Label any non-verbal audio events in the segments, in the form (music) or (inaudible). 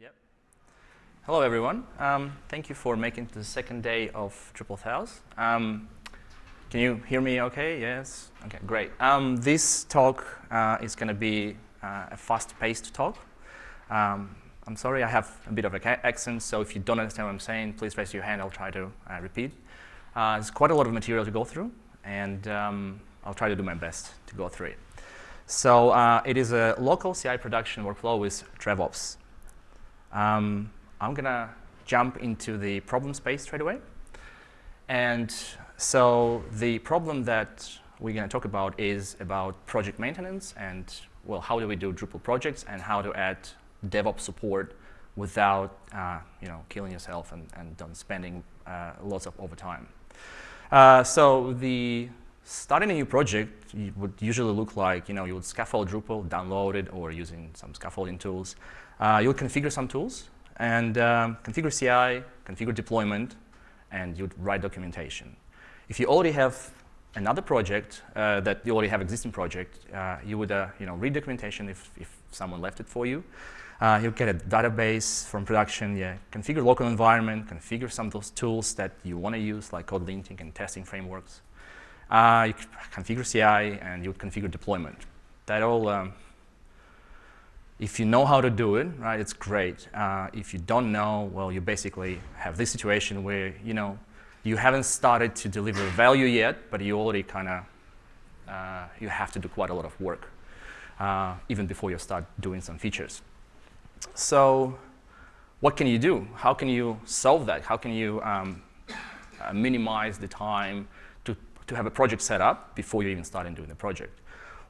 Yep. Hello, everyone. Um, thank you for making the second day of DrupalSouth. Um, can you hear me okay? Yes? Okay, great. Um, this talk uh, is going to be uh, a fast-paced talk. Um, I'm sorry, I have a bit of an accent, so if you don't understand what I'm saying, please raise your hand. I'll try to uh, repeat. Uh, there's quite a lot of material to go through, and um, I'll try to do my best to go through it. So uh, it is a local CI production workflow with DrevOps. Um, I'm going to jump into the problem space straight away. And so the problem that we're going to talk about is about project maintenance and, well, how do we do Drupal projects and how to add DevOps support without, uh, you know, killing yourself and, and spending uh, lots of overtime. Uh, so the starting a new project would usually look like, you know, you would scaffold Drupal, download it, or using some scaffolding tools. Uh, you'll configure some tools and um, configure CI, configure deployment, and you'd write documentation. If you already have another project uh, that you already have existing project, uh, you would uh, you know read documentation if, if someone left it for you. Uh, you get a database from production, yeah, configure local environment, configure some of those tools that you want to use, like code linting and testing frameworks. Uh, you configure CI, and you would configure deployment. That all, um, if you know how to do it, right, it's great. Uh, if you don't know, well, you basically have this situation where, you know, you haven't started to deliver value yet, but you already kind of, uh, you have to do quite a lot of work, uh, even before you start doing some features. So what can you do? How can you solve that? How can you um, uh, minimize the time to, to have a project set up before you even start doing the project?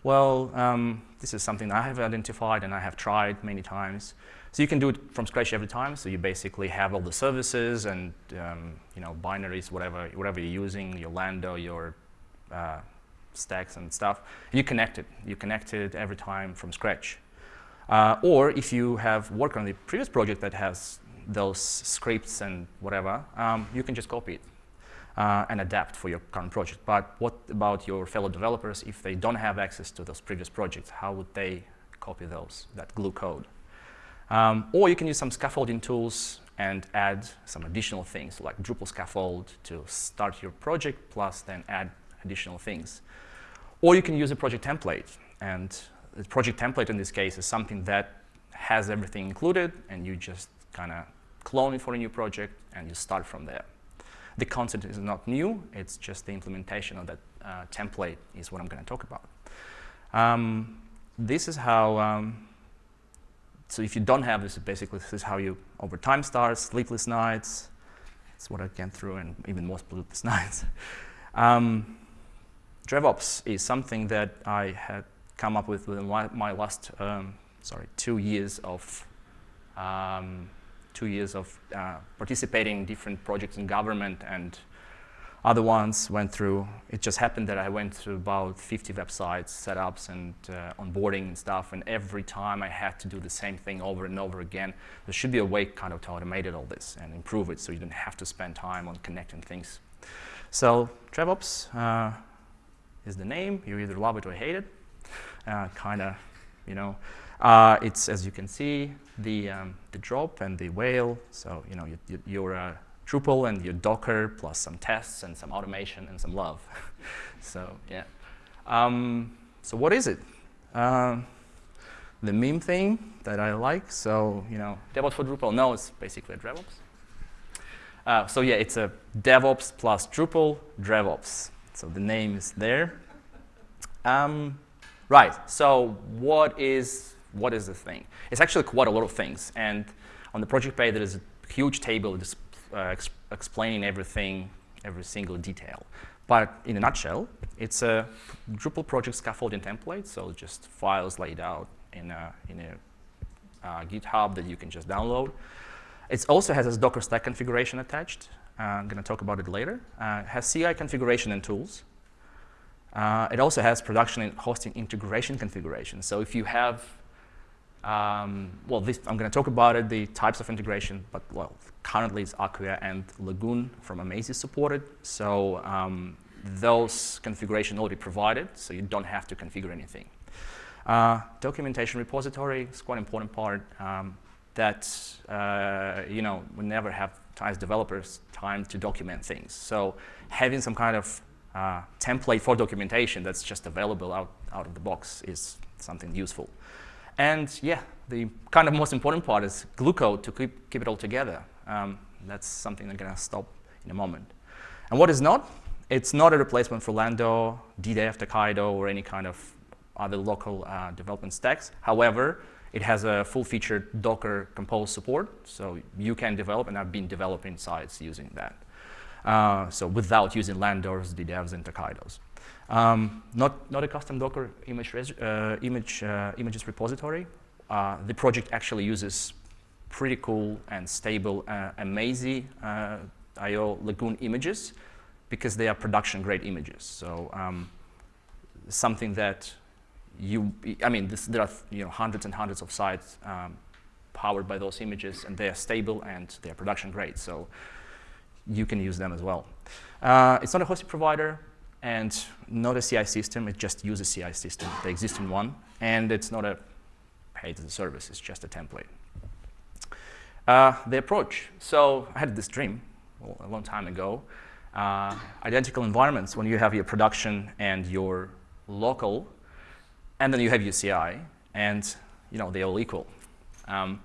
Well, um, this is something I have identified and I have tried many times. So you can do it from scratch every time. So you basically have all the services and um, you know binaries, whatever whatever you're using, your Lando, your uh, stacks and stuff. You connect it. You connect it every time from scratch. Uh, or if you have worked on the previous project that has those scripts and whatever, um, you can just copy it uh, and adapt for your current project. But what about your fellow developers if they don't have access to those previous projects? How would they copy those, that glue code? Um, or you can use some scaffolding tools and add some additional things like Drupal scaffold to start your project plus then add additional things. Or you can use a project template and the project template in this case is something that has everything included and you just kind of clone it for a new project and you start from there. The concept is not new, it's just the implementation of that uh, template is what I'm going to talk about. Um, this is how, um, so if you don't have this, basically this is how you, over time starts, sleepless nights, that's what I went through and even more sleepless (laughs) nights. Um, DrevOps is something that I had come up with within my last, um, sorry, two years of um, two years of uh, participating in different projects in government and other ones went through, it just happened that I went through about 50 websites, setups and uh, onboarding and stuff, and every time I had to do the same thing over and over again. There should be a way kind of to automate it all this and improve it so you don't have to spend time on connecting things. So DrevOps uh, is the name. You either love it or hate it uh, kind of, you know. Uh, it's, as you can see, the, um, the drop and the whale. So, you know, you, you, your uh, Drupal and your Docker plus some tests and some automation and some love. (laughs) so, yeah. Um, so what is it? Uh, the meme thing that I like. So, you know, DevOps for Drupal. No, it's basically a DevOps. Uh, so yeah, it's a DevOps plus Drupal DevOps. So the name is there. Um, Right, so what is, what is the thing? It's actually quite a lot of things. And on the project page, there is a huge table just, uh, explaining everything, every single detail. But in a nutshell, it's a Drupal project scaffolding template, so just files laid out in a, in a uh, GitHub that you can just download. It also has a Docker stack configuration attached. Uh, I'm going to talk about it later. Uh, it has CI configuration and tools. Uh, it also has production and hosting integration configuration. So if you have, um, well, this, I'm going to talk about it, the types of integration, but well, currently it's Acquia and Lagoon from Amazee supported. So um, those configuration already provided, so you don't have to configure anything. Uh, documentation repository is quite an important part. Um, that, uh, you know, we never have, as developers, time to document things. So having some kind of uh, template for documentation that's just available out, out of the box is something useful. And yeah, the kind of most important part is glue code to keep, keep it all together. Um, that's something I'm going to stop in a moment. And what is not? It's not a replacement for Lando, DDEV, Tokaido, or any kind of other local uh, development stacks. However, it has a full-featured Docker Compose support, so you can develop, and I've been developing sites using that. Uh, so without using Landos, DDEVs, and Tokaidos. Um, not, not a custom Docker image uh, image, uh, images repository. Uh, the project actually uses pretty cool and stable uh, Amazee uh, IO Lagoon images because they are production-grade images. So um, something that you, I mean, this, there are you know, hundreds and hundreds of sites um, powered by those images, and they are stable and they are production-grade. So you can use them as well. Uh, it's not a hosting provider and not a CI system. It just uses a CI system, the existing one. And it's not a paid as service. It's just a template. Uh, the approach. So I had this dream a long time ago. Uh, identical environments when you have your production and your local, and then you have your CI, and you know they're all equal. Um,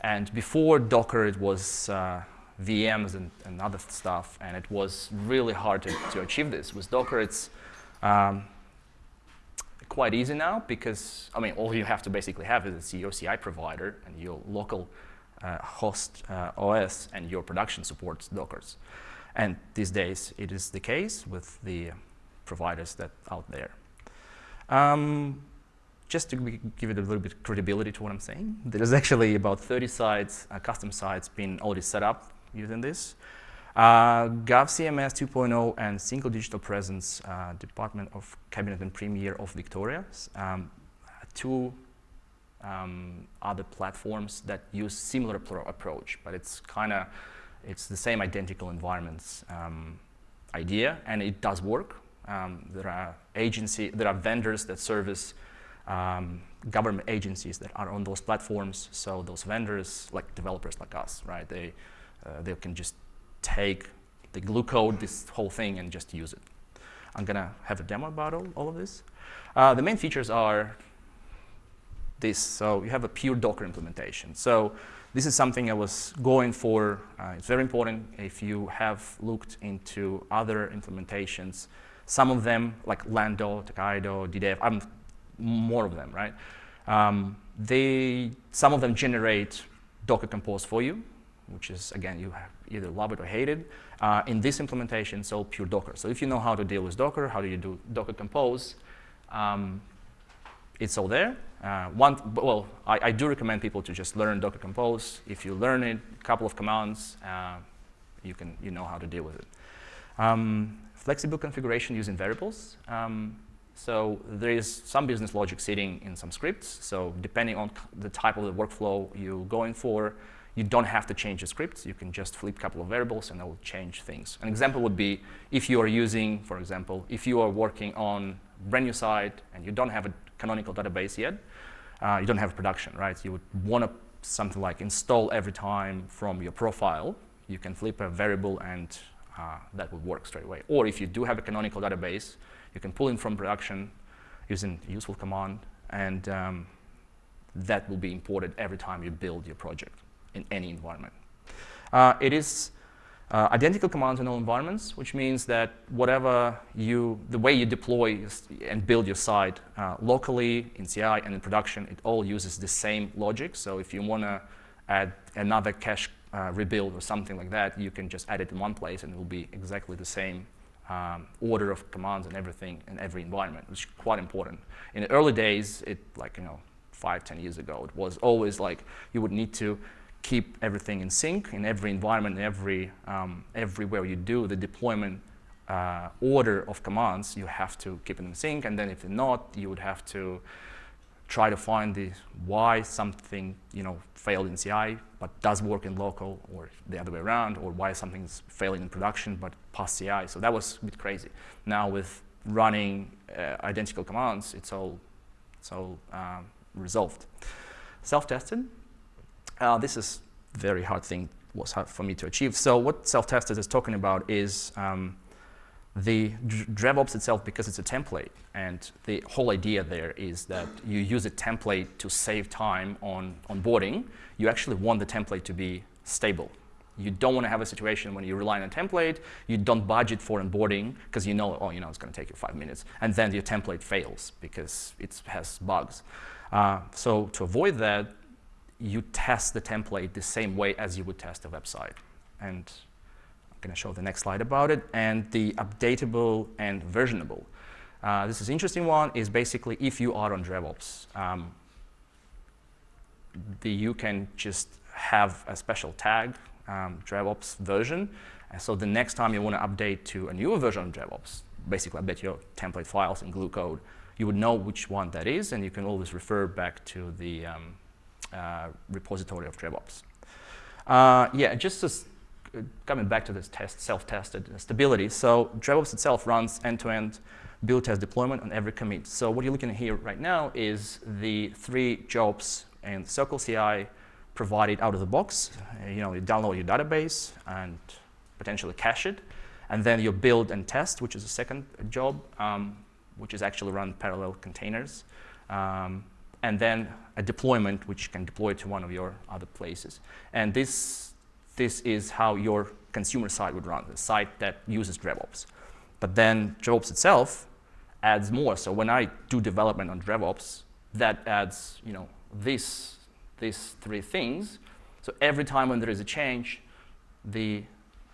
and before Docker, it was uh, VMs and, and, other stuff, and it was really hard to, to achieve this. With Docker, it's um, quite easy now because, I mean, all you have to basically have is your CI provider and your local uh, host uh, OS and your production supports Dockers. And these days, it is the case with the providers that out there. Um, just to give it a little bit credibility to what I'm saying, there's actually about 30 sites, uh, custom sites, being already set up using this. Uh, GovCMS 2.0 and Single Digital Presence, uh, Department of Cabinet and Premier of Victoria, um, two um, other platforms that use similar approach, but it's kind of, it's the same identical environments um, idea, and it does work. Um, there are agency, there are vendors that service um, government agencies that are on those platforms. So those vendors, like developers like us, right? They uh, they can just take the glue code, this whole thing, and just use it. I'm going to have a demo about all, all of this. Uh, the main features are this. So you have a pure Docker implementation. So this is something I was going for. Uh, it's very important if you have looked into other implementations. Some of them, like Lando, Tokaido, DDEV, I'm more of them, right? Um, they, some of them generate Docker Compose for you which is, again, you either love it or hate it. Uh, in this implementation, it's all pure Docker. So if you know how to deal with Docker, how do you do Docker Compose, um, it's all there. Uh, one, well, I, I, do recommend people to just learn Docker Compose. If you learn it, a couple of commands, uh, you can you know how to deal with it. Um, flexible configuration using variables. Um, so there is some business logic sitting in some scripts. So depending on the type of the workflow you're going for, you don't have to change the scripts. You can just flip a couple of variables and it will change things. An example would be if you are using, for example, if you are working on a brand new site and you don't have a canonical database yet, uh, you don't have production, right? You would want to something like install every time from your profile. You can flip a variable and uh, that would work straight away. Or if you do have a canonical database, you can pull in from production using a useful command and um, that will be imported every time you build your project in any environment. Uh, it is uh, identical commands in all environments, which means that whatever you, the way you deploy and build your site uh, locally in CI and in production, it all uses the same logic. So if you want to add another cache uh, rebuild or something like that, you can just add it in one place and it will be exactly the same um, order of commands and everything in every environment, which is quite important. In the early days, it like, you know, five, ten years ago, it was always like you would need to keep everything in sync in every environment, every, um, everywhere you do the deployment uh, order of commands, you have to keep it in sync. And then if not, you would have to try to find the why something you know failed in CI but does work in local, or the other way around, or why something's failing in production but past CI. So that was a bit crazy. Now with running uh, identical commands, it's all it's all um, resolved. Self-tested, Uh, this is very hard thing was hard for me to achieve. So what self-tested is talking about is um, the DrevOps itself, because it's a template, and the whole idea there is that you use a template to save time on onboarding. You actually want the template to be stable. You don't want to have a situation when you rely on a template, you don't budget for onboarding because you know, oh, you know, it's going to take you five minutes, and then your template fails because it has bugs. Uh, so to avoid that, you test the template the same way as you would test a website. And I'm going to show the next slide about it. And the updatable and versionable. Uh, this is interesting one, is basically if you are on DrevOps, um, the, you can just have a special tag, um, DrevOps version. And so the next time you want to update to a newer version of DrevOps, basically update your template files in glue code, you would know which one that is, and you can always refer back to the um, repository of DrevOps. Uh, yeah, just as, uh, coming back to this test, self-tested stability. So DrevOps itself runs end-to-end -end build test deployment on every commit. So what you're looking at here right now is the three jobs and Circle CI provided out of the box. Uh, you know, you download your database and potentially cache it. And then you build and test, which is a second job, um, which is actually run parallel containers. Um, and then a deployment which can deploy to one of your other places. And this, this is how your consumer side would run, the site that uses DrevOps. But then DrevOps itself adds more. So when I do development on DrevOps, that adds you know, this, these three things. So every time when there is a change, the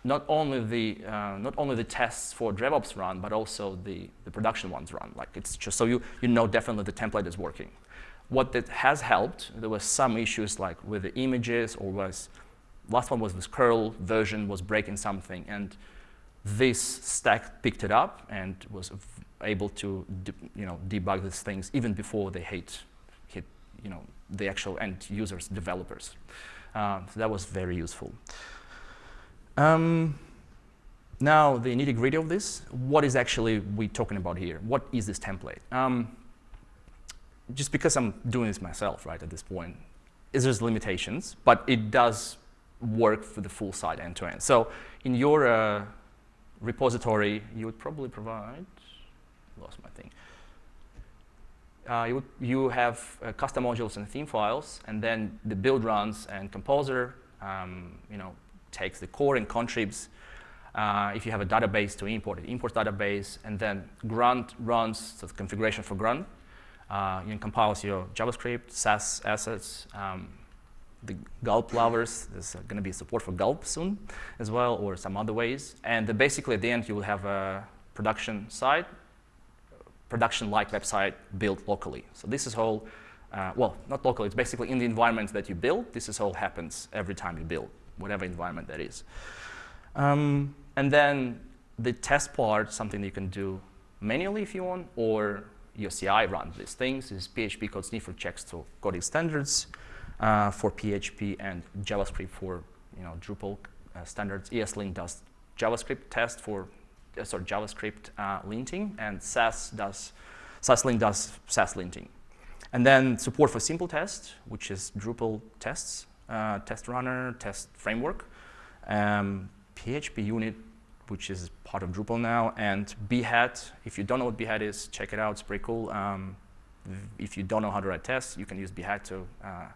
not only the uh, not only the tests for DrevOps run, but also the, the production ones run. Like it's just so you you know definitely the template is working. What that has helped, there were some issues like with the images or was, last one was this curl version was breaking something and this stack picked it up and was able to you know, debug these things even before they hit, hit you know, the actual end users, developers. Uh, so that was very useful. Um, now, the nitty gritty of this, what is actually we talking about here? What is this template? Um, just because I'm doing this myself, right, at this point, is there's limitations, but it does work for the full site end to end. So in your uh, repository, you would probably provide, lost my thing. Uh, you, would, you have uh, custom modules and theme files, and then the build runs and composer, um, you know, takes the core and contribs. Uh, if you have a database to import, it imports database, and then grunt runs, so the configuration for grunt, uh, you can compile your JavaScript, Sass assets, um, the gulp lovers, there's going to be support for gulp soon as well, or some other ways. And basically at the end, you will have a production site, production-like website built locally. So this is all, uh, well, not locally, it's basically in the environment that you build. This is all happens every time you build, whatever environment that is. Um, and then the test part, something you can do manually if you want, or your CI runs these things. Is PHP code sniffer checks to coding standards uh, for PHP and JavaScript for you know Drupal uh, standards. ESLint does JavaScript test for uh, sorry JavaScript uh, linting, and Sass does SassLint does Sass linting. And then support for simple test, which is Drupal tests, uh, test runner, test framework. Um, PHP unit which is part of Drupal now, and Behat. If you don't know what Behat is, check it out. It's pretty cool. Um, if you don't know how to write tests, you can use Behat to, uh,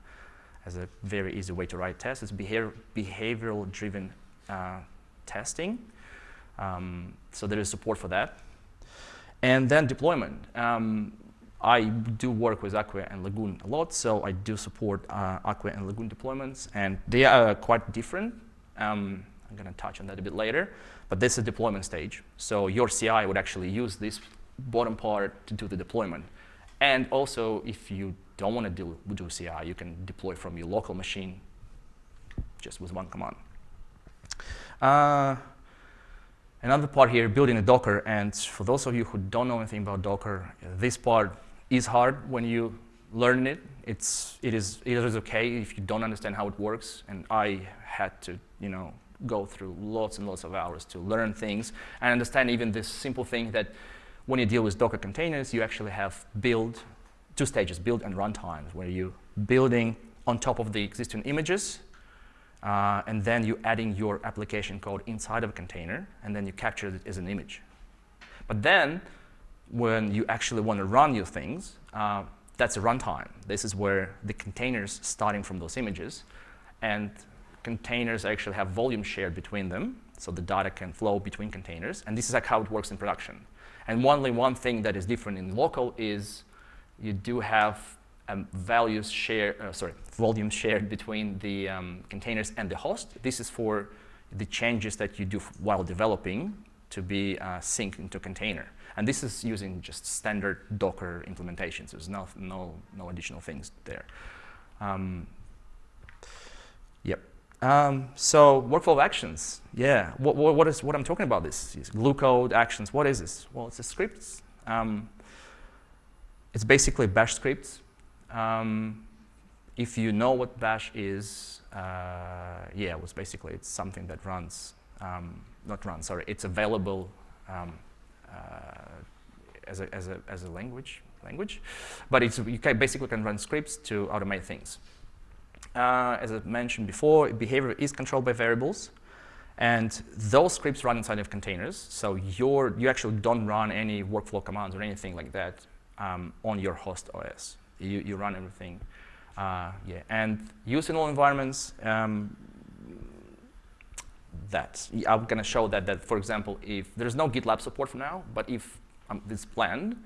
as a very easy way to write tests. It's behavior, behavioral-driven uh, testing. Um, so there is support for that. And then deployment. Um, I do work with Acquia and Lagoon a lot, so I do support uh, Acquia and Lagoon deployments, and they are quite different. Um, I'm going to touch on that a bit later. But this is deployment stage. So your CI would actually use this bottom part to do the deployment. And also, if you don't want to do, do CI, you can deploy from your local machine just with one command. Uh, another part here, building a Docker. And for those of you who don't know anything about Docker, this part is hard when you learn it. It's, it, is, it is okay if you don't understand how it works. And I had to, you know, go through lots and lots of hours to learn things and understand even this simple thing that when you deal with Docker containers, you actually have build, two stages, build and run times, where you're building on top of the existing images, uh, and then you're adding your application code inside of a container, and then you capture it as an image. But then, when you actually want to run your things, uh, that's a runtime. This is where the containers starting from those images, and containers actually have volume shared between them, so the data can flow between containers, and this is like how it works in production. And only one thing that is different in local is you do have um, values share, uh, sorry, volume shared between the um, containers and the host. This is for the changes that you do while developing to be uh, synced into container. And this is using just standard Docker implementations. There's no, no, no additional things there. Um, yep. Um, so workflow actions, yeah. What, what, what is what I'm talking about? This is glue code actions. What is this? Well, it's a script. Um, it's basically bash scripts. Um, if you know what bash is, uh, yeah, it was basically it's something that runs, um, not runs, sorry, it's available um, uh, as, a, as, a, as a language, language. But it's, you can basically can run scripts to automate things. Uh, as I mentioned before, behavior is controlled by variables. And those scripts run inside of containers. So you you actually don't run any workflow commands or anything like that um, on your host OS. You, you run everything. Uh, yeah. And use in all environments, um, that. I'm going to show that, that, for example, if there's no GitLab support for now, but if um, it's planned,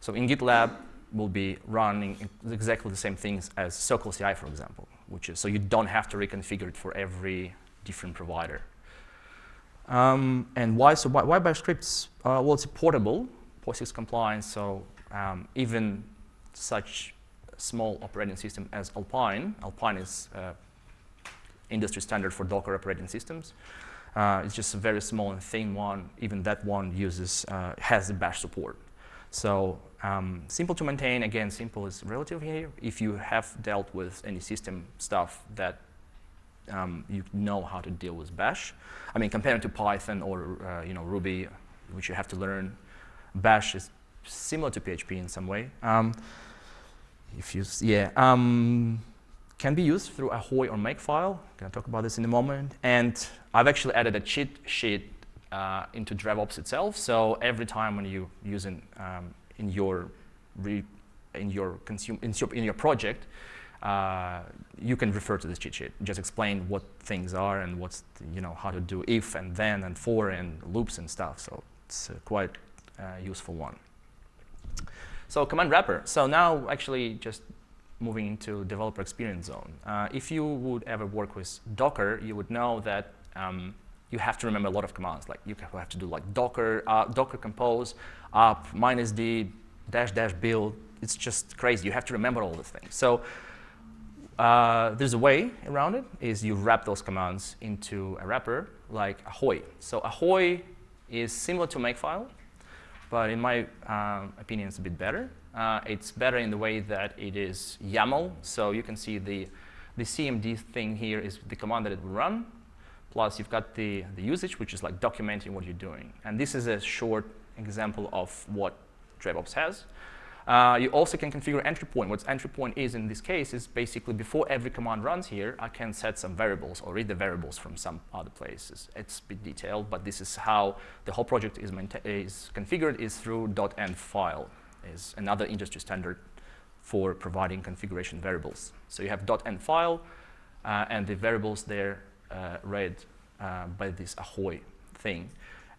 so in GitLab, will be running exactly the same things as Circle CI, for example, which is so you don't have to reconfigure it for every different provider. Um, and why so why, why bash scripts? Uh, well, it's portable, POSIX compliant, so um, even such small operating system as Alpine, Alpine is uh, industry standard for Docker operating systems. Uh, it's just a very small and thin one. Even that one uses uh, has the bash support. So um, simple to maintain. Again, simple is relative here. If you have dealt with any system stuff that um, you know how to deal with bash. I mean, compared to Python or uh, you know Ruby, which you have to learn, bash is similar to PHP in some way. Um, if you, yeah. Um, can be used through a Ahoy or Makefile. I'm going to talk about this in a moment. And I've actually added a cheat sheet uh, into DrevOps itself. So every time when you use it um, in your in your consume in your, in your project, uh, you can refer to this cheat sheet. Just explain what things are and what's you know how to do if and then and for and loops and stuff. So it's quite uh, useful one. So command wrapper. So now actually just moving into developer experience zone. Uh, if you would ever work with Docker, you would know that um, you have to remember a lot of commands. Like you have to do like Docker, uh, Docker compose, up, minus d, dash dash build. It's just crazy. You have to remember all these things. So uh, there's a way around it, is you wrap those commands into a wrapper like Ahoy. So Ahoy is similar to Makefile, but in my um, opinion, it's a bit better. Uh, it's better in the way that it is YAML. So you can see the, the CMD thing here is the command that it will run. Plus, you've got the, the usage, which is like documenting what you're doing. And this is a short example of what DrevOps has. Uh, you also can configure entry point. What entry point is in this case is basically before every command runs here, I can set some variables or read the variables from some other places. It's a bit detailed, but this is how the whole project is, is configured is through .env file is another industry standard for providing configuration variables. So you have .env file, uh, and the variables there read uh, by this Ahoy thing.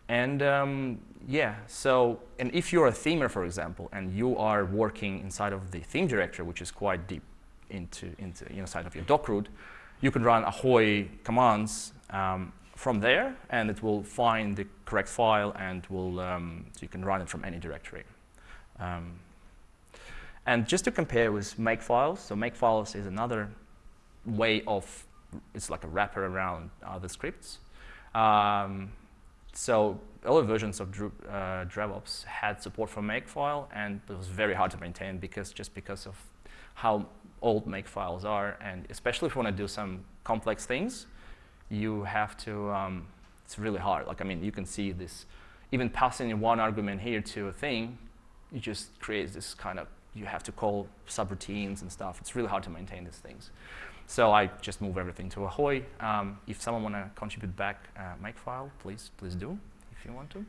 And um, yeah, so, and if you're a themer, for example, and you are working inside of the theme directory, which is quite deep into, into inside of your doc root, you can run Ahoy commands um, from there, and it will find the correct file, and will um, so you can run it from any directory. Um, and just to compare with Makefiles, so Makefiles is another way of, it's like a wrapper around other scripts. Um, so early versions of Dru uh, DrevOps had support for Makefile, and it was very hard to maintain because just because of how old Makefiles are, and especially if you want to do some complex things, you have to, um, it's really hard. Like, I mean, you can see this, even passing one argument here to a thing, it just creates this kind of you have to call subroutines and stuff. It's really hard to maintain these things. So I just move everything to Ahoy. Um, if someone want to contribute back uh, Makefile, please, please do if you want to.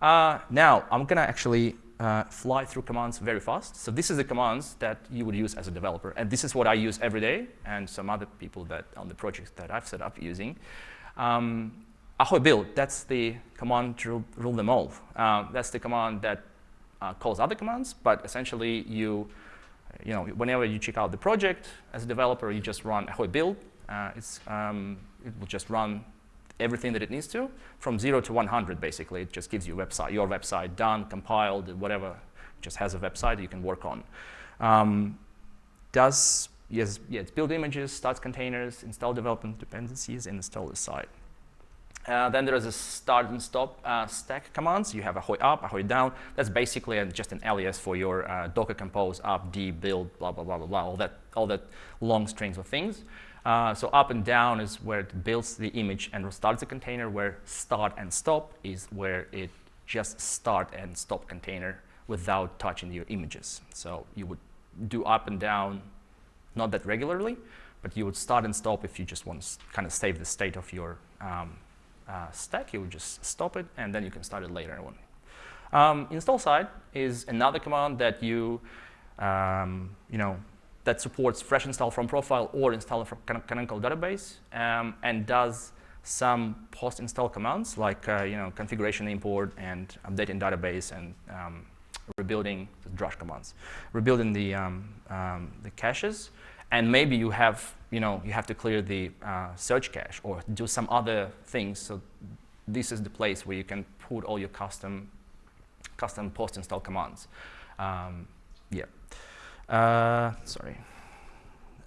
Uh, now, I'm going to actually uh, fly through commands very fast. So this is the commands that you would use as a developer. And this is what I use every day and some other people that on the projects that I've set up using. Um, Ahoy build, that's the command to rule them all. Uh, that's the command that uh, calls other commands, but essentially you you know, whenever you check out the project as a developer, you just run Ahoy build. Uh, um, it will just run everything that it needs to from zero to 100, basically. It just gives you website, your website done, compiled, whatever. It just has a website you can work on. Um, does, yes, yeah, it's build images, starts containers, install development dependencies, and install the site. Uh, then there is a start and stop uh, stack commands. You have a Ahoy up, a Ahoy down. That's basically a, just an alias for your uh, Docker compose, up, d, build, blah, blah, blah, blah, blah, all that, all that long strings of things. Uh, so up and down is where it builds the image and restarts the container, where start and stop is where it just start and stop container without touching your images. So you would do up and down, not that regularly, but you would start and stop if you just want to kind of save the state of your um, uh, stack, you would just stop it, and then you can start it later on. Um, install side is another command that you, um, you know, that supports fresh install from profile or install from canonical database um, and does some post-install commands like uh, you know configuration import and updating database and um, rebuilding the drush commands, rebuilding the um, um, the caches, and maybe you have you know, you have to clear the uh, search cache or do some other things. So this is the place where you can put all your custom, custom post-install commands. Um, yeah. Uh, sorry.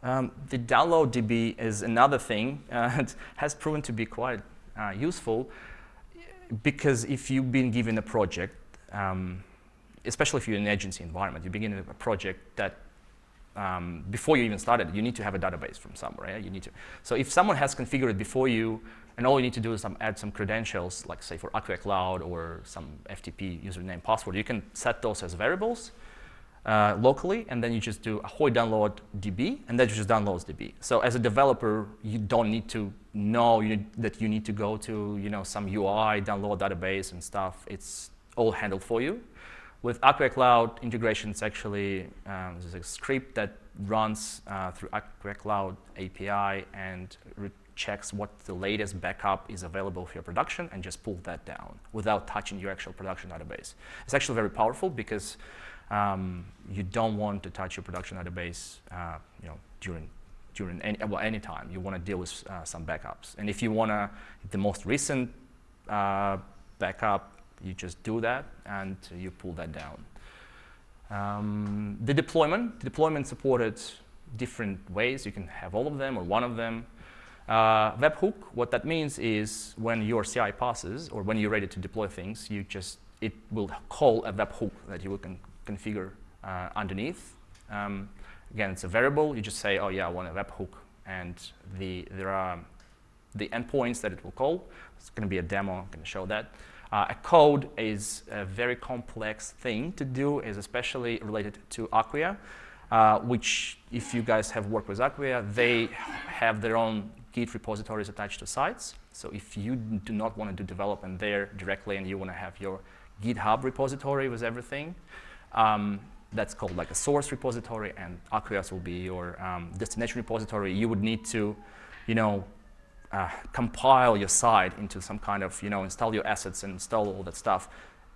Um, the download DB is another thing. (laughs) Uh, it has proven to be quite uh, useful because if you've been given a project, um, especially if you're in an agency environment, you begin a project that um, before you even started, you need to have a database from somewhere. Right? You need to. So if someone has configured it before you, and all you need to do is some, add some credentials, like say for Acquia Cloud or some FTP username password, you can set those as variables uh, locally, and then you just do ahoy download DB, and that just downloads DB. So as a developer, you don't need to know you need, that you need to go to you know some UI, download database and stuff. It's all handled for you. With Acquia Cloud integration, it's actually um, there's a script that runs uh, through Acquia Cloud API and checks what the latest backup is available for your production and just pull that down without touching your actual production database. It's actually very powerful because um, you don't want to touch your production database uh, you know, during during any, well, any time. You want to deal with uh, some backups. And if you want to, the most recent uh, backup you just do that and you pull that down. Um, the deployment, the deployment supported different ways. You can have all of them or one of them. Uh, webhook, what that means is when your CI passes or when you're ready to deploy things, you just, it will call a webhook that you can configure uh, underneath. Um, again, it's a variable. You just say, oh yeah, I want a webhook. And the, there are the endpoints that it will call. It's going to be a demo. I'm going to show that. Uh, a code is a very complex thing to do, is especially related to Acquia, uh, which if you guys have worked with Acquia, they have their own Git repositories attached to sites. So if you do not want to do development there directly and you want to have your GitHub repository with everything, um, that's called like a source repository and Acquias will be your um, destination repository. You would need to, you know, uh, compile your site into some kind of, you know, install your assets and install all that stuff.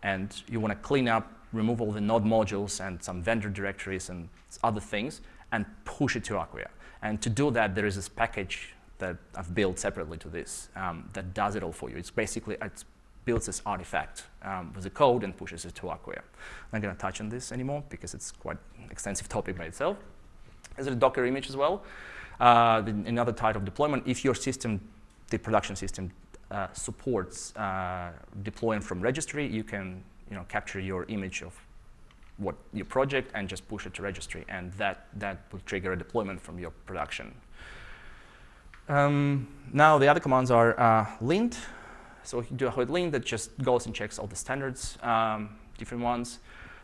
And you want to clean up, remove all the node modules and some vendor directories and other things and push it to Acquia. And to do that, there is this package that I've built separately to this um, that does it all for you. It's basically, it builds this artifact um, with the code and pushes it to Acquia. I'm not going to touch on this anymore because it's quite extensive topic by itself. There's a Docker image as well. Uh, another type of deployment, if your system, the production system, uh, supports uh, deploying from registry, you can you know, capture your image of what your project and just push it to registry, and that, that will trigger a deployment from your production. Um, now the other commands are uh, lint. So you do ahoy lint that just goes and checks all the standards, um, different ones.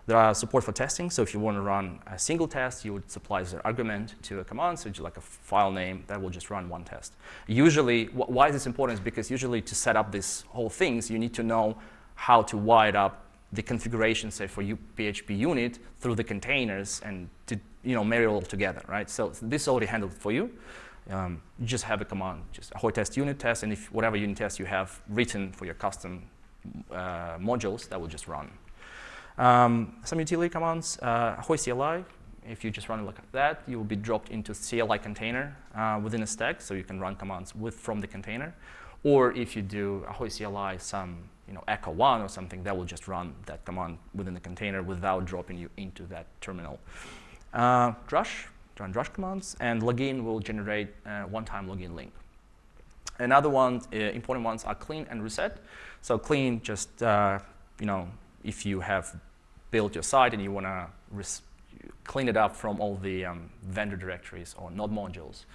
There are support for testing, so if you want to run a single test, you would supply an argument to a command, so like a file name that will just run one test. Usually, wh why is this important is because usually to set up these whole things, you need to know how to wire up the configuration, say, for your PHP unit through the containers and to you know, marry all together, right? So this is already handled for you. Um, you just have a command, just Ahoy test unit test, and if whatever unit test you have written for your custom uh, modules, that will just run. Um, some utility commands, uh, CLI, if you just run it like that, you will be dropped into CLI container uh, within a stack, so you can run commands with from the container. Or if you do Ahoy CLI some you know, echo one or something, that will just run that command within the container without dropping you into that terminal. Uh, drush, run drush commands, and login will generate a one-time login link. Another one, uh, important ones are clean and reset. So clean, just, uh, you know, if you have build your site and you want to clean it up from all the um, vendor directories or node modules,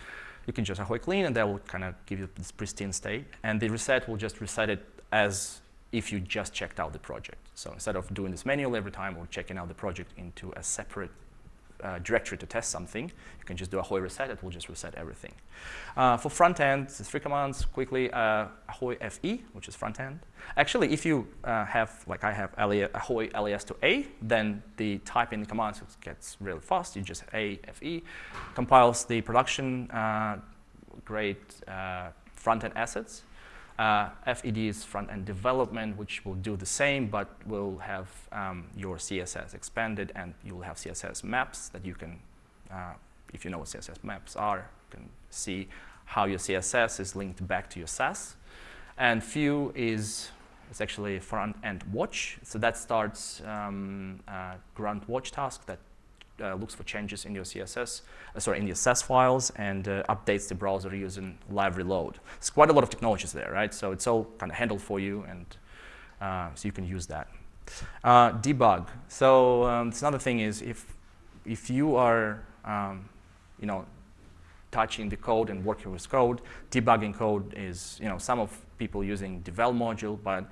you can just ahoy clean and that will kind of give you this pristine state. And the reset will just reset it as if you just checked out the project. So instead of doing this manually every time or checking out the project into a separate uh, directory to test something, you can just do Ahoy reset, it will just reset everything. Uh, for front end, the three commands quickly, uh, Ahoy FE, which is front end. Actually, if you uh, have, like I have Ahoy LES to A, then the type in the commands gets really fast. You just A, FE, compiles the production uh, grade uh, front end assets. Uh, FED is front-end development, which will do the same, but will have um, your CSS expanded, and you'll have CSS maps that you can, uh, if you know what CSS maps are, you can see how your CSS is linked back to your Sass. And FEW is it's actually front-end watch, so that starts um, grunt watch task that uh, looks for changes in your CSS, uh, sorry, in your Sass files and uh, updates the browser using live reload. It's quite a lot of technologies there, right? So it's all kind of handled for you, and uh, so you can use that. Uh, debug. So um, another thing is if if you are, um, you know, touching the code and working with code, debugging code is, you know, some of people using devel module, but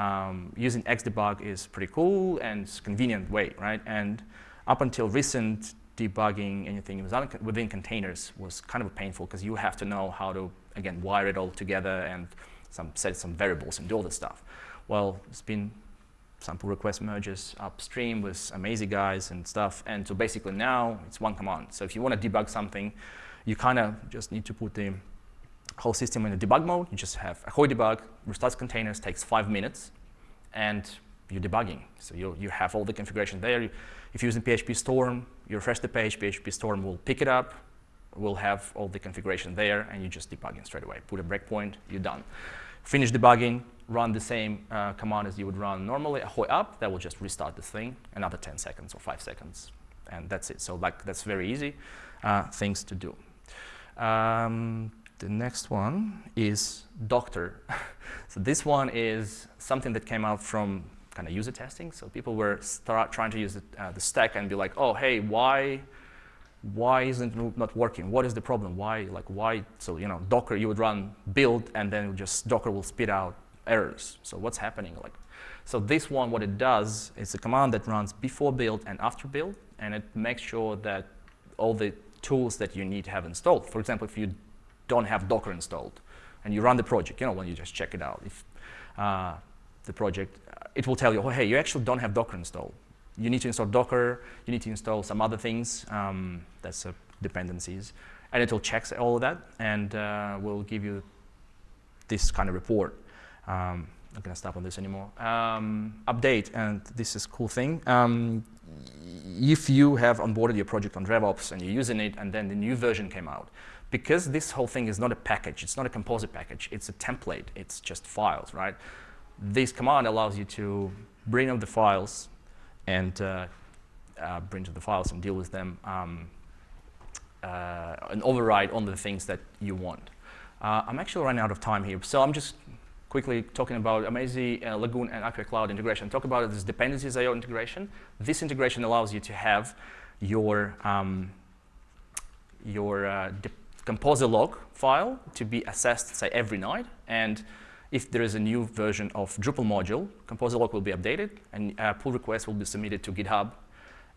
um, using Xdebug is pretty cool and it's convenient way, right? And up until recent, debugging anything within containers was kind of painful because you have to know how to, again, wire it all together and some, set some variables and do all this stuff. Well, it's been some pull request merges upstream with amazing guys and stuff. And so basically now it's one command. So if you want to debug something, you kind of just need to put the whole system in a debug mode. You just have Ahoy debug, restarts containers, takes five minutes, and you're debugging. So you, you have all the configuration there. If you're using PHP Storm, you refresh the page, PHP Storm will pick it up, will have all the configuration there, and you just debugging straight away. Put a breakpoint, you're done. Finish debugging, run the same uh, command as you would run normally, ahoy up, that will just restart the thing, another 10 seconds or 5 seconds, and that's it. So like that's very easy uh, things to do. Um, the next one is Doctor. (laughs) so this one is something that came out from kind of user testing. So people were start trying to use the, uh, the stack and be like, oh, hey, why, why isn't not working? What is the problem? Why, like, why? So, you know, Docker, you would run build and then just Docker will spit out errors. So what's happening? Like, so this one, what it does, is a command that runs before build and after build, and it makes sure that all the tools that you need to have installed. For example, if you don't have Docker installed and you run the project, you know, when you just check it out, if uh, the project it will tell you, oh, hey, you actually don't have Docker installed. You need to install Docker, you need to install some other things, um, that's uh, dependencies, and it will check all of that and uh, will give you this kind of report. Um, I'm not gonna stop on this anymore. Um, update, and this is a cool thing. Um, if you have onboarded your project on DrevOps and you're using it and then the new version came out, because this whole thing is not a package, it's not a Composer package, it's a template, it's just files, right? This command allows you to bring up the files and uh, uh, bring to the files and deal with them um, uh, and override on the things that you want. Uh, I'm actually running out of time here, so I'm just quickly talking about Amazee, uh, Lagoon, and Acquia Cloud integration. Talk about this dependencies IO integration. This integration allows you to have your um, your uh, composer lock file to be assessed, say, every night, and if there is a new version of Drupal module, composer lock will be updated and a pull request will be submitted to GitHub.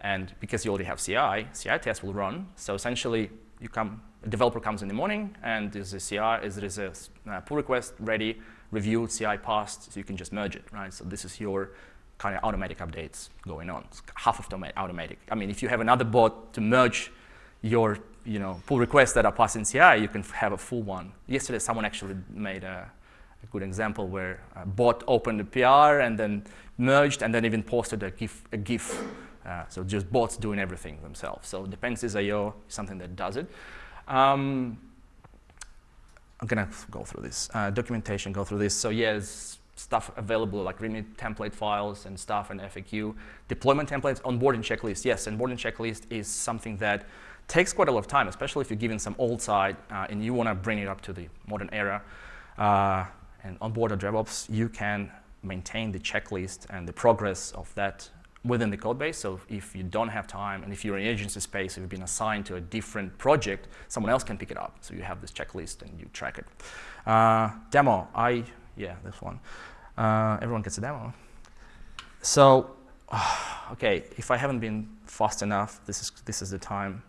And because you already have CI, CI test will run. So essentially, you come, a developer comes in the morning and there's a CI, is there is a uh, pull request ready, reviewed, CI passed, so you can just merge it, right? So this is your kind of automatic updates going on. It's half of them automatic. I mean, if you have another bot to merge your you know, pull requests that are passed in CI, you can have a full one. Yesterday, someone actually made a, a good example where a bot opened a PR and then merged and then even posted a GIF. A GIF. Uh, so just bots doing everything themselves. So dependencies.io is something that does it. Um, I'm gonna go through this. Uh, documentation, go through this. So yes, stuff available like README template files and stuff and FAQ. Deployment templates, onboarding checklist. Yes, and onboarding checklist is something that takes quite a lot of time, especially if you're given some old side uh, and you want to bring it up to the modern era. Uh, and on board DrevOps, you can maintain the checklist and the progress of that within the code base. So if you don't have time and if you're in agency space, if you've been assigned to a different project, someone else can pick it up. So you have this checklist and you track it. Uh, demo, I, yeah, this one. Uh, everyone gets a demo. So, (sighs) okay, if I haven't been fast enough, this is, this is the time.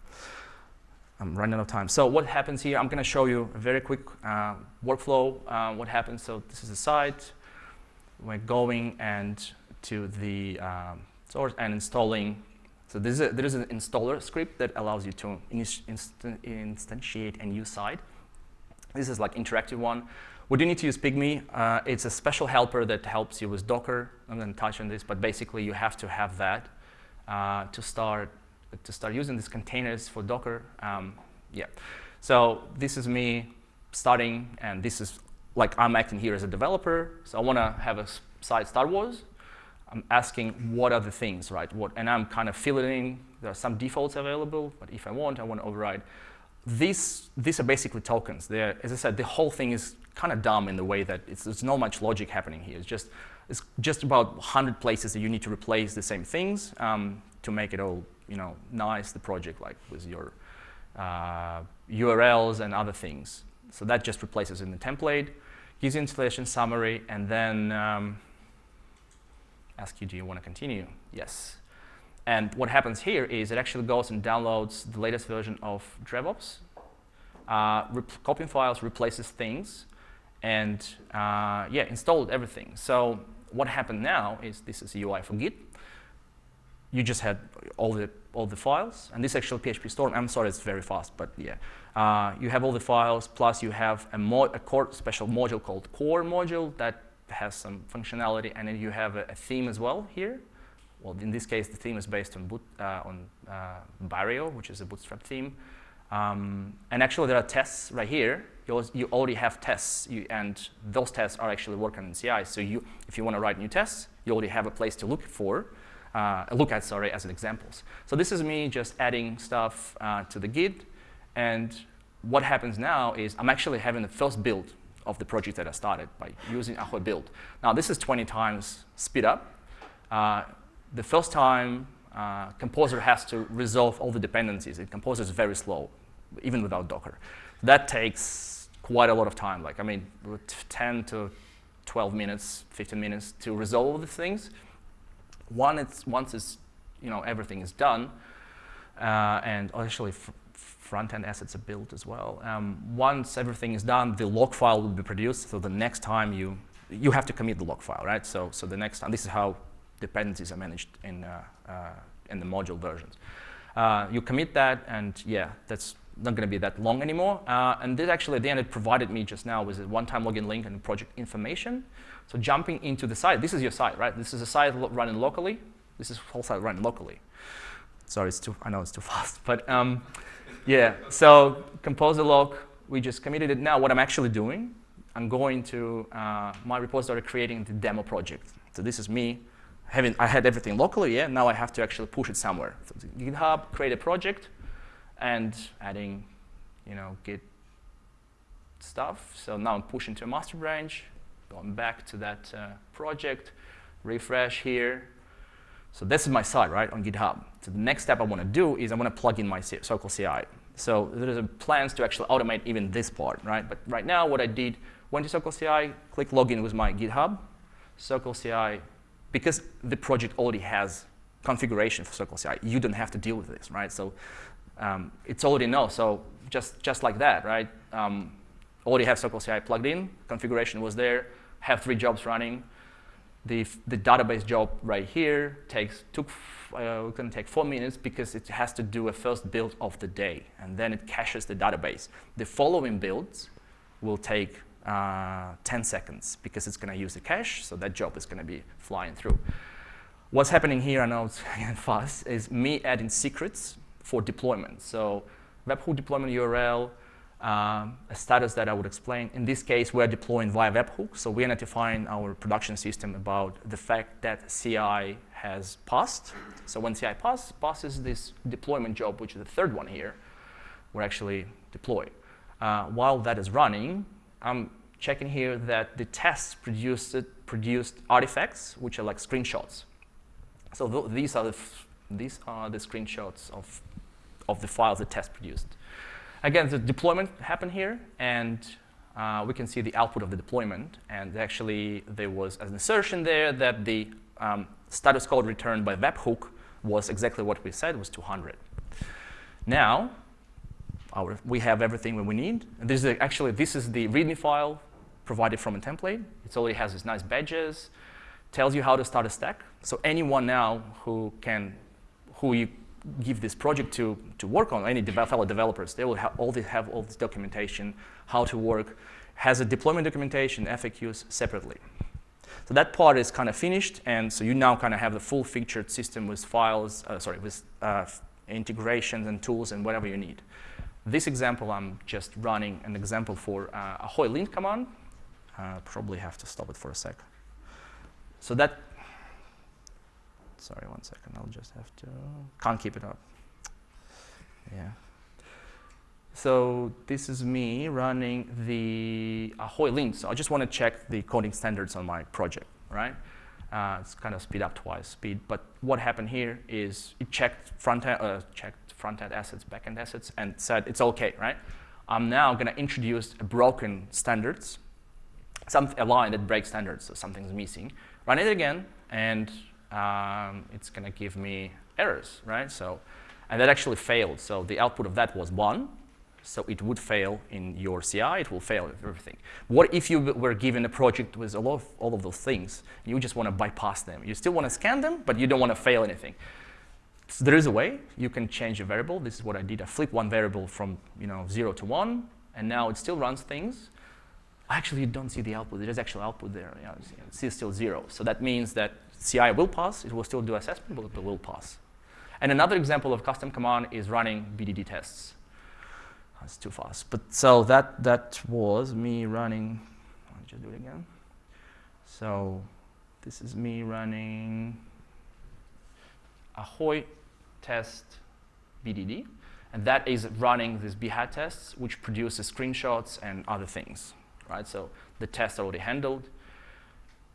I'm running out of time. So what happens here, I'm going to show you a very quick uh, workflow, uh, what happens. So this is the site. We're going and to the um, source and installing. So this is a, there is an installer script that allows you to inst instantiate a new site. This is like interactive one. We do need to use Pygmy. Uh, it's a special helper that helps you with Docker. I'm going to touch on this, but basically you have to have that uh, to start to start using these containers for Docker. Um, yeah, so this is me starting, and this is like I'm acting here as a developer. So I want to have a site Star Wars. I'm asking what are the things, right? What, and I'm kind of filling in. There are some defaults available, but if I want, I want to override. These, these are basically tokens. They're, as I said, the whole thing is kind of dumb in the way that it's, there's not much logic happening here. It's just, it's just about 100 places that you need to replace the same things um, to make it all you know, nice the project like with your uh, URLs and other things. So that just replaces in the template, gives you installation summary, and then um, ask you, do you want to continue? Yes. And what happens here is it actually goes and downloads the latest version of DrevOps, uh, copying files, replaces things, and uh, yeah, installed everything. So what happened now is this is UI for Git. You just had all the all the files, and this actually PHP Storm, I'm sorry, it's very fast, but yeah. Uh, you have all the files, plus you have a, mod, a core special module called core module that has some functionality, and then you have a, a theme as well here. Well, in this case, the theme is based on, boot, uh, on uh, Barrio, which is a Bootstrap theme. Um, and actually, there are tests right here. You, you already have tests, you, and those tests are actually working in CI. So you, if you want to write new tests, you already have a place to look for uh, look at, sorry, as examples. So this is me just adding stuff uh, to the Git. And what happens now is I'm actually having the first build of the project that I started by using Ahoy build. Now, this is 20 times speed up. Uh, the first time, uh, Composer has to resolve all the dependencies. And Composer is very slow, even without Docker. That takes quite a lot of time. Like, I mean, 10 to 12 minutes, 15 minutes to resolve the things. One, it's, once it's, you know, everything is done, uh, and actually front-end assets are built as well. Um, once everything is done, the lock file will be produced, so the next time you, you have to commit the lock file, right? So, so the next time, this is how dependencies are managed in, uh, uh, in the module versions. Uh, you commit that, and yeah, that's not going to be that long anymore. Uh, and this actually, at the end, it provided me just now with a one-time login link and project information. So jumping into the site, this is your site, right? This is a site running locally. This is whole site running locally. Sorry, it's too, I know it's too (laughs) fast, but um, yeah. So composer lock, we just committed it. Now what I'm actually doing, I'm going to uh, my repository creating the demo project. So this is me having, I had everything locally, yeah. Now I have to actually push it somewhere. So GitHub, create a project, and adding, you know, Git stuff. So now I'm pushing to a master branch, going back to that uh, project, refresh here. So this is my site, right, on GitHub. So the next step I want to do is I want to plug in my Circle CI. So there's a plans to actually automate even this part, right? But right now what I did went to Circle CI, click login with my GitHub, Circle CI, because the project already has configuration for Circle CI, you don't have to deal with this, right? So um, it's already no, so just, just like that, right? Um, already have Circle CI plugged in, configuration was there, have three jobs running. The, the database job right here takes, took, uh, can take four minutes because it has to do a first build of the day, and then it caches the database. The following builds will take uh, 10 seconds because it's going to use the cache, so that job is going to be flying through. What's happening here, I know it's (laughs) fast, is me adding secrets for deployment. So webhook deployment URL, um, a status that I would explain. In this case, we're deploying via webhook, so we're notifying our production system about the fact that CI has passed. So when CI pass, passes this deployment job, which is the third one here, we're actually deploy. Uh, while that is running, I'm checking here that the tests produced, produced artifacts, which are like screenshots. So th these are the these are the screenshots of of the files the test produced. Again, the deployment happened here, and uh, we can see the output of the deployment. And actually, there was an assertion there that the um, status code returned by webhook was exactly what we said, was 200. Now, our, we have everything we need. And this is actually, this is the README file provided from a template. It already has these nice badges, tells you how to start a stack. So anyone now who can, who you give this project to, to work on, any fellow developers, they will have all, this, have all this documentation, how to work, has a deployment documentation, FAQs separately. So that part is kind of finished, and so you now kind of have the full featured system with files, uh, sorry, with uh, integrations and tools and whatever you need. This example, I'm just running an example for uh, Ahoy lint command. Uh, probably have to stop it for a sec. So that Sorry, one second. I'll just have to. Can't keep it up. Yeah. So this is me running the Ahoy lint. So I just want to check the coding standards on my project, right? Uh, it's kind of speed up twice speed. But what happened here is it checked front end, uh, checked front end assets, back end assets, and said it's okay, right? I'm now going to introduce a broken standards, some a line that breaks standards, so something's missing. Run it again, and um, it's going to give me errors, right? So, and that actually failed. So the output of that was one. So it would fail in your CI. It will fail everything. What if you were given a project with a lot of all of those things? You just want to bypass them. You still want to scan them, but you don't want to fail anything. So there is a way. You can change a variable. This is what I did. I flipped one variable from you know zero to one, and now it still runs things. Actually, you don't see the output. There is actual output there. You know, it's still zero. So that means that CI will pass. It will still do assessment, but it will pass. And another example of custom command is running BDD tests. That's too fast. But so that, that was me running, I'll just do it again. So this is me running Ahoy test BDD. And that is running these Behat tests, which produces screenshots and other things, right? So the tests are already handled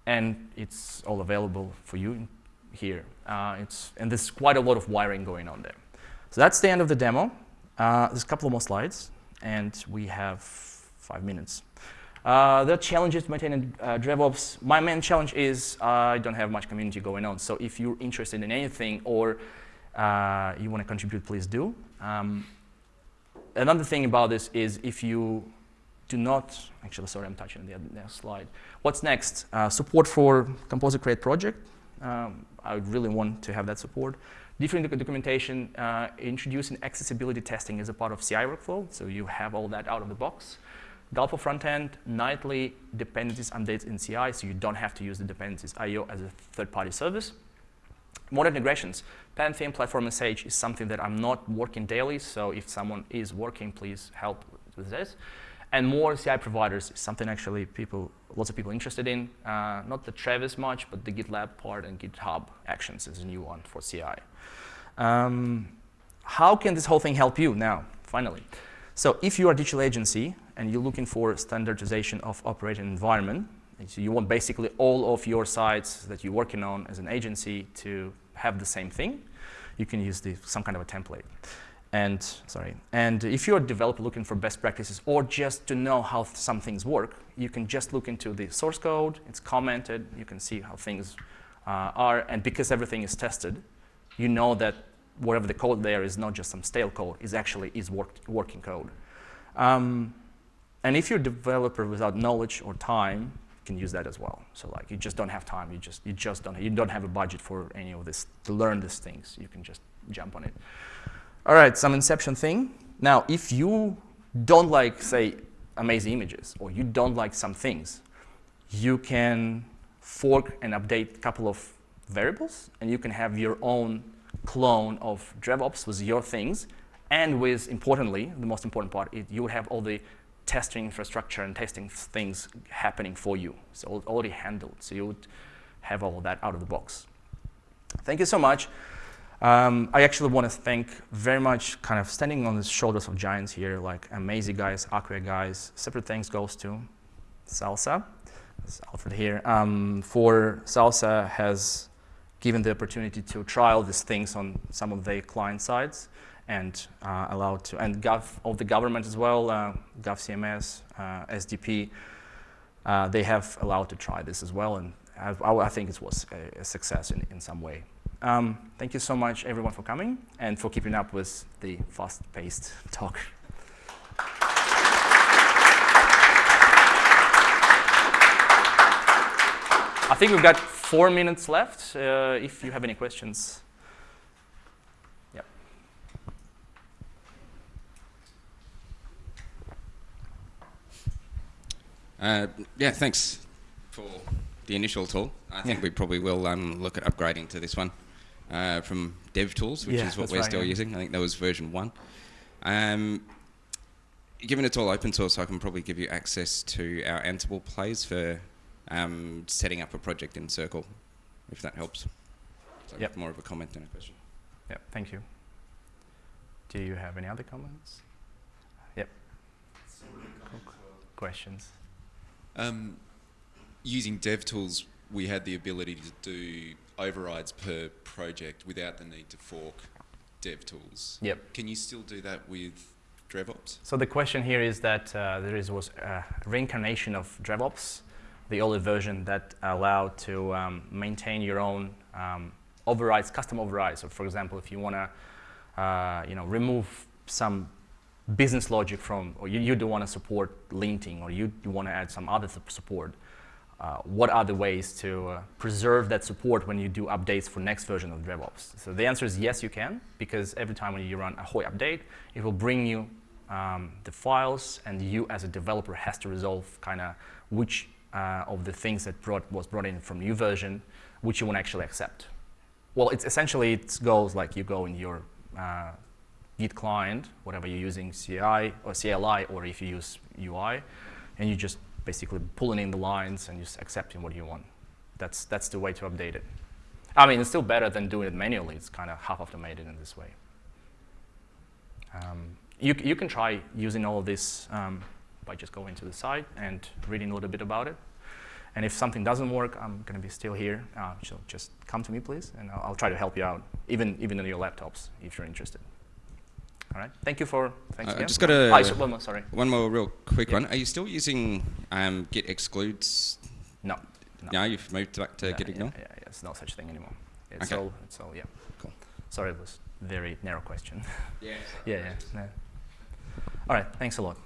and it's all available for you here. Uh, it's, and there's quite a lot of wiring going on there. So that's the end of the demo. Uh, there's a couple of more slides, and we have five minutes. Uh, the challenges maintaining uh, DrevOps. My main challenge is I don't have much community going on. So if you're interested in anything or uh, you want to contribute, please do. Um, another thing about this is if you do not, actually, sorry, I'm touching the next slide. What's next? Uh, support for Composer Create project. Um, I would really want to have that support. Different documentation, uh, introducing accessibility testing as a part of CI workflow, so you have all that out of the box. Galpo frontend, nightly dependencies updates in CI, so you don't have to use the dependencies IO as a third-party service. Modern integrations. Pantheon Platform SH is something that I'm not working daily, so if someone is working, please help with this and more CI providers is something actually people, lots of people interested in. Uh, not the Travis much, but the GitLab part and GitHub Actions is a new one for CI. Um, how can this whole thing help you now, finally? So if you are a digital agency and you're looking for standardization of operating environment, so you want basically all of your sites that you're working on as an agency to have the same thing, you can use the, some kind of a template. And sorry, and if you're a developer looking for best practices or just to know how some things work, you can just look into the source code. It's commented. You can see how things uh, are, and because everything is tested, you know that whatever the code there is not just some stale code. Is actually is work, working code. Um, and if you're a developer without knowledge or time, you can use that as well. So like you just don't have time. You just you just don't you don't have a budget for any of this to learn these things. You can just jump on it. All right, some inception thing. Now, if you don't like, say, Amazee images, or you don't like some things, you can fork and update a couple of variables, and you can have your own clone of DrevOps with your things, and with, importantly, the most important part, it, you have all the testing infrastructure and testing things happening for you. So already handled, so you would have all that out of the box. Thank you so much. Um, I actually want to thank very much kind of standing on the shoulders of giants here, like Amazee guys, Acquia guys. Separate thanks goes to Salsa, that's Alfred here, um, for Salsa has given the opportunity to trial these things on some of their client sides and uh, allowed to, and Gov, of the government as well, uh, GovCMS, uh, SDP, uh, they have allowed to try this as well, and I, I think it was a, a success in, in some way. Um, thank you so much, everyone, for coming and for keeping up with the fast-paced talk. I think we've got four minutes left. Uh, if you have any questions. Yep. Uh, yeah, thanks for the initial tool. I think yeah. we probably will um, look at upgrading to this one uh, from DevTools, which yeah, is what we're right, still yeah. using. I think that was version one. Um, given it's all open source, I can probably give you access to our Ansible plays for um, setting up a project in Circle, if that helps. So yep. more of a comment than a question. Yeah, thank you. Do you have any other comments? Yep. Questions? Um, using DevTools, we had the ability to do overrides per project without the need to fork DevTools. Yep. Can you still do that with DrevOps? So the question here is that uh, there is, was a reincarnation of DrevOps, the older version that allowed to um, maintain your own um, overrides, custom overrides. So for example, if you want to uh, you know, remove some business logic from, or you, you do want to support linting, or you, you want to add some other support, uh, what are the ways to uh, preserve that support when you do updates for next version of DrevOps? So the answer is yes, you can, because every time when you run a Ahoy update, it will bring you um, the files, and you as a developer has to resolve kind of which uh, of the things that brought, was brought in from new version, which you want to actually accept. Well, it's essentially it goes like you go in your uh, Git client, whatever you're using, CI or CLI, or if you use UI, and you just basically pulling in the lines and just accepting what you want. That's, that's the way to update it. I mean, it's still better than doing it manually. It's kind of half automated in this way. Um, you, you can try using all of this um, by just going to the site and reading a little bit about it. And if something doesn't work, I'm going to be still here. Uh, so just come to me, please, and I'll, I'll, try to help you out, even, even on your laptops, if you're interested. All right. Thank you for. Thanks uh, again. Just got a oh, one more. Sorry. One more real quick Yeah. one. Are you still using um, Git excludes? No. No. No, you've moved back to yeah, Git yeah, ignore. yeah, yeah, it's no such thing anymore. It's Okay. all. It's all. Yeah. Cool. Sorry, it was very narrow question. Yeah. (laughs) yeah. Yeah. no. All right. Thanks a lot.